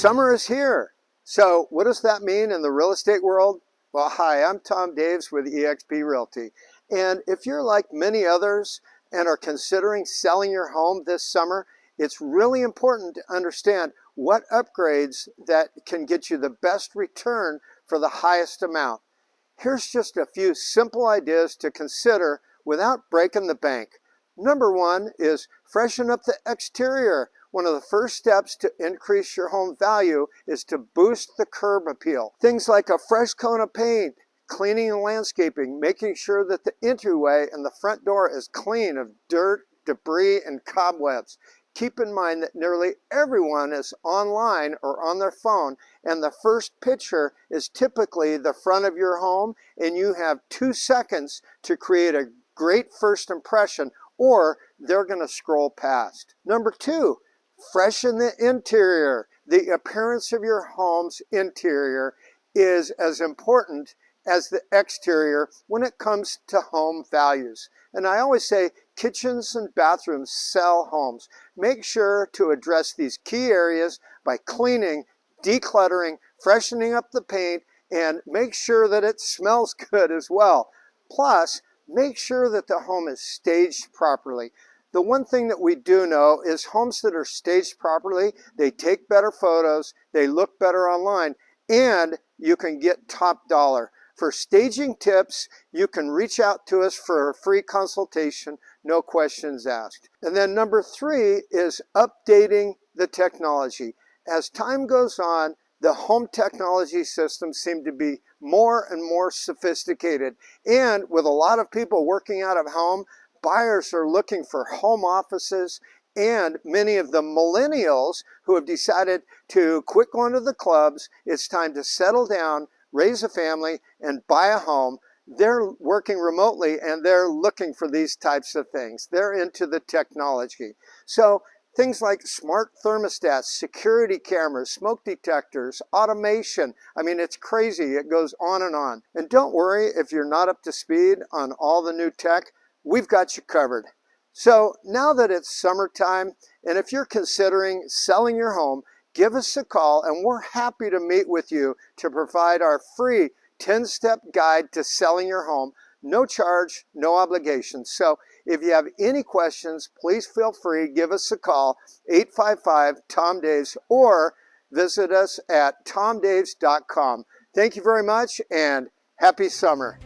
Summer is here. So what does that mean in the real estate world? Well, hi, I'm Tom Daves with eXp Realty. And if you're like many others and are considering selling your home this summer, it's really important to understand what upgrades that can get you the best return for the highest amount. Here's just a few simple ideas to consider without breaking the bank. Number one is freshen up the exterior. One of the first steps to increase your home value is to boost the curb appeal. Things like a fresh coat of paint, cleaning and landscaping, making sure that the entryway and the front door is clean of dirt, debris, and cobwebs. Keep in mind that nearly everyone is online or on their phone and the first picture is typically the front of your home and you have two seconds to create a great first impression or they're going to scroll past. Number two, Freshen the interior. The appearance of your home's interior is as important as the exterior when it comes to home values. And I always say kitchens and bathrooms sell homes. Make sure to address these key areas by cleaning, decluttering, freshening up the paint, and make sure that it smells good as well. Plus, make sure that the home is staged properly. The one thing that we do know is homes that are staged properly, they take better photos, they look better online, and you can get top dollar. For staging tips, you can reach out to us for a free consultation, no questions asked. And then number three is updating the technology. As time goes on, the home technology systems seem to be more and more sophisticated. And with a lot of people working out of home, buyers are looking for home offices and many of the millennials who have decided to quit going to the clubs, it's time to settle down, raise a family, and buy a home. They're working remotely and they're looking for these types of things. They're into the technology. So things like smart thermostats, security cameras, smoke detectors, automation. I mean, it's crazy. It goes on and on. And don't worry if you're not up to speed on all the new tech we've got you covered. So now that it's summertime, and if you're considering selling your home, give us a call and we're happy to meet with you to provide our free 10-step guide to selling your home. No charge, no obligation. So if you have any questions, please feel free, give us a call, 855-TOM-DAVES, or visit us at tomdaves.com. Thank you very much and happy summer.